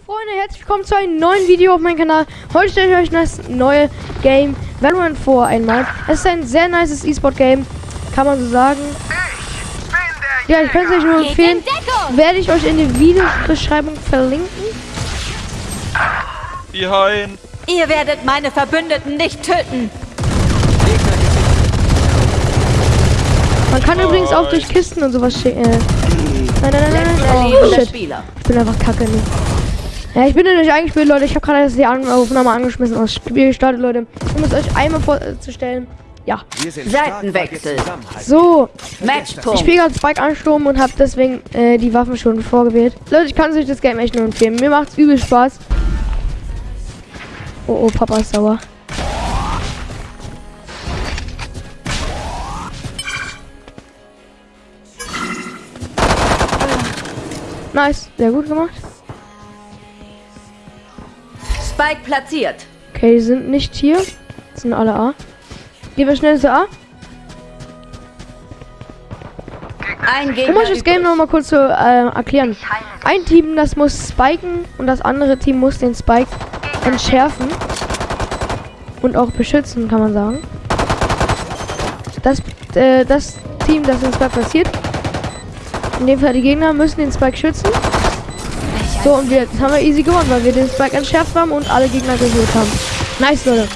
Freunde, herzlich willkommen zu einem neuen Video auf meinem Kanal. Heute stelle ich euch das neue Game Valorant vor einmal. Es ist ein sehr nices E-Sport-Game, kann man so sagen. Ja, ich kann es euch nur empfehlen. Werde ich euch in der Videobeschreibung verlinken. Behind. Ihr werdet meine Verbündeten nicht töten. Man kann übrigens auch durch Kisten und sowas schicken. Äh. Nein, nein, nein, nein, nein. Oh, shit. Ich bin einfach kacke. Ne? Ja, ich bin ja nicht eingespielt, Leute. Ich habe gerade die Aufnahme angeschmissen und das Spiel gestartet, Leute. Um es euch einmal vorzustellen. Ja. Seitenwechsel. So. Ich Matchpunkt. spiele gerade Spike Ansturm und habe deswegen äh, die Waffen schon vorgewählt. Leute, ich kann euch das Game echt nur empfehlen. Mir macht's übel Spaß. Oh, oh, Papa ist sauer. Nice, sehr gut gemacht. Spike platziert. Okay, die sind nicht hier. Das sind alle A. Gehen wir schnell zu A. Ein Gegner Um euch das Game übrig. noch mal kurz zu äh, erklären. Ein Team, das muss spiken und das andere Team muss den Spike entschärfen. Und auch beschützen, kann man sagen. Das, äh, das Team, das den Spike passiert, in dem Fall die Gegner, müssen den Spike schützen. So, und jetzt haben wir easy gewonnen, weil wir den Spike entschärft haben und alle Gegner geholt haben. Nice, Leute.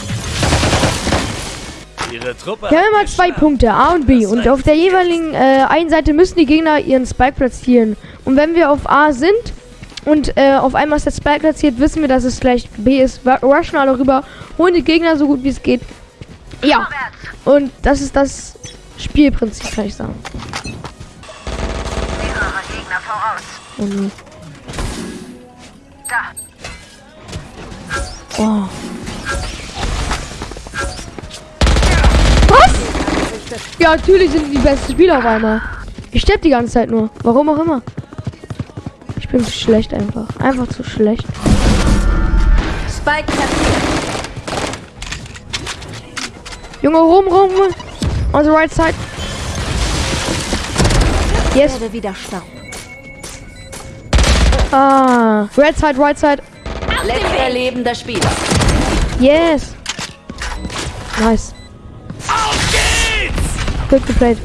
Ihre Truppe. Wir haben immer zwei Punkte, A und B. Und auf der jeweiligen äh, einen Seite müssen die Gegner ihren Spike platzieren. Und wenn wir auf A sind und äh, auf einmal ist der Spike platziert, wissen wir, dass es gleich B ist. Wir rushen alle rüber, holen die Gegner so gut wie es geht. Ja. Und das ist das Spielprinzip, kann ich sagen. Mehrere Gegner voraus. Oh, nee. Da. oh. Was? Ja, natürlich sind die besten Spieler auf einmal. Ich sterbe die ganze Zeit nur. Warum auch immer. Ich bin zu schlecht einfach. Einfach zu schlecht. Spike. Junge, rum, rum. On the right side. Yes. Werde wieder Staub. Ah. Red side, right side. Letzter lebender Spieler. Yes. Nice. Auf geht's! Good geplayed.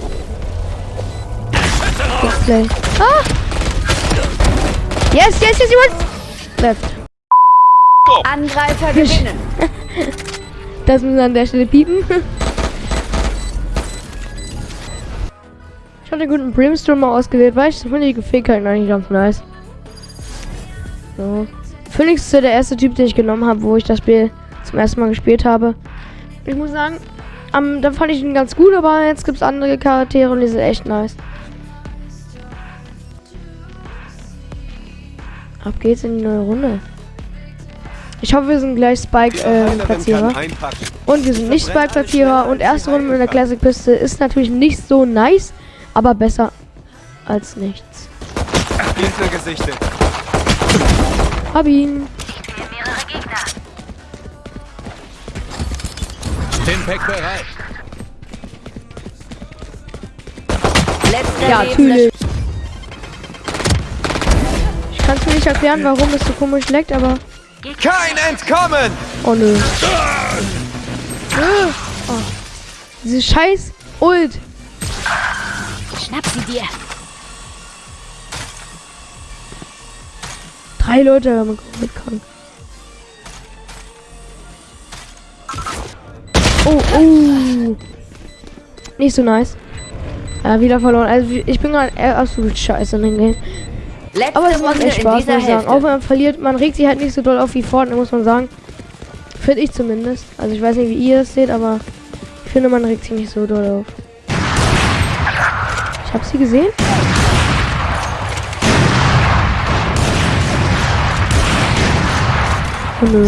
Good play. Ah. Yes, yes, yes, you want. Left. Angreifer gewinnen. Das müssen wir an der Stelle piepen. Ich habe den guten Brimstone mal ausgewählt, weil ich finde die Fähigkeiten eigentlich ganz nice. So. Phoenix ist ja der erste Typ, den ich genommen habe, wo ich das Spiel zum ersten Mal gespielt habe. Ich muss sagen, am, da fand ich ihn ganz gut, aber jetzt gibt es andere Charaktere und die sind echt nice. Ab geht's in die neue Runde. Ich hoffe, wir sind gleich Spike-Platzierer. Und wir sind nicht Spike-Platzierer. Und erste Runde mit der Classic-Piste ist natürlich nicht so nice, aber besser als nichts. Hinter gesichtet. Hab ihn. Ich sehe mehrere Gegner. Stimpack bereit. Letzter Ja, natürlich. Ich kann es mir nicht erklären, warum es so komisch leckt, aber... Kein Entkommen! Oh nö. Oh. Diese scheiß Ult. Schnapp sie dir. Drei Leute haben mitkommen. Oh, oh. Nicht so nice. Ja, wieder verloren. Also ich bin gerade absolut scheiße in dem Game. Letzte Aber es macht echt Spaß, muss ich sagen. Auch wenn man verliert, man regt sich halt nicht so doll auf wie Fortnite, muss man sagen. Finde ich zumindest. Also ich weiß nicht, wie ihr das seht, aber ich finde, man regt sich nicht so doll auf. Ich habe sie gesehen. Nö.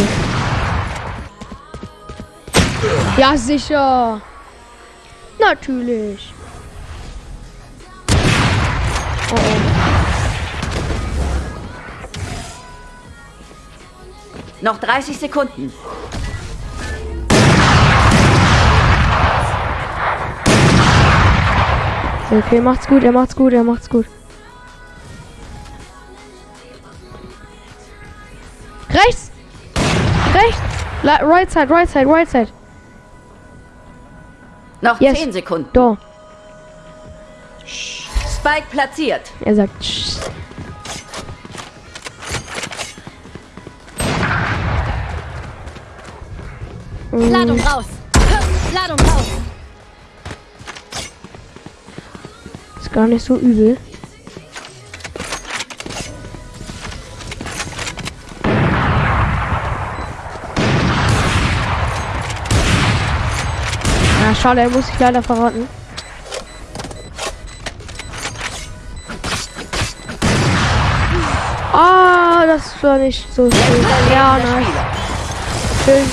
Ja, sicher. Natürlich. Oh, oh. Noch 30 Sekunden. Okay, macht's gut, er macht's gut, er macht's gut. Rechts! Rechts! La right side, right side, right side. Noch Yes. 10 Sekunden. Da. Spike platziert. Er sagt. "Tsch." Ladung raus. Ladung raus. Ist gar nicht so übel. Schade, er muss sich leider verraten. Ah, das war nicht so schön. Ja. Spieler. Schön.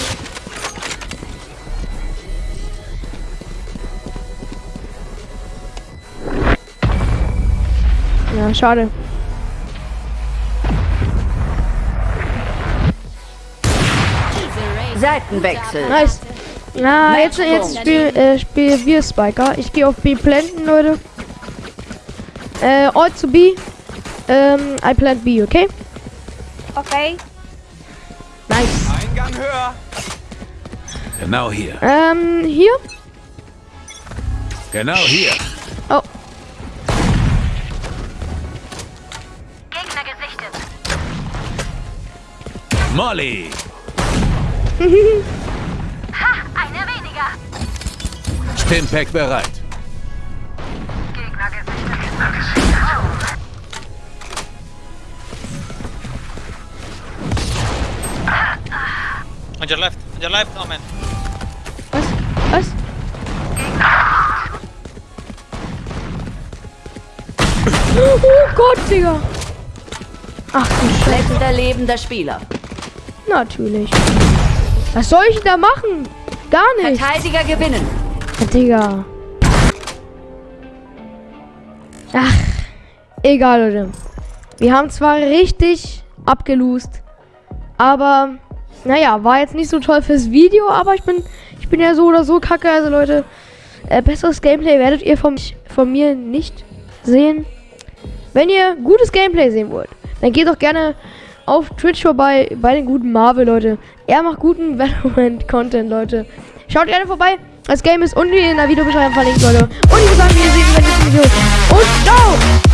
Ja, schade. Seitenwechsel. Nice. Na, jetzt, jetzt spiel, äh, spielen wir Spiker. Ich gehe auf B planten, Leute. Äh, all to B. Ähm, I plant B, okay? Okay. Nice. Eingang höher. Genau hier. Ähm, hier? Genau hier. Oh, Gegner gesichtet. Molly. Ha, einer weniger. Stimpack bereit. Gegner gesichtet. On your left, on your left, Omen. was? Was? Oh Gott, Digga. Ach du Scheiße. Letzter lebender Spieler. Natürlich. Was soll ich da machen? Gar nicht. Verteidiger gewinnen. Digga. Ach, egal, Leute. Wir haben zwar richtig abgelost, aber naja, war jetzt nicht so toll fürs Video, aber ich bin, ich bin ja so oder so kacke, also Leute, äh, besseres Gameplay werdet ihr von, von mir nicht sehen. Wenn ihr gutes Gameplay sehen wollt, dann geht doch gerne auf Twitch vorbei bei den guten Marvel, Leute. Er macht guten Valorant-Content, Leute. Schaut gerne vorbei. Das Game ist unten in der Videobeschreibung verlinkt, Leute. Und ich würde sagen, wir sehen uns im nächsten Video. Und ciao!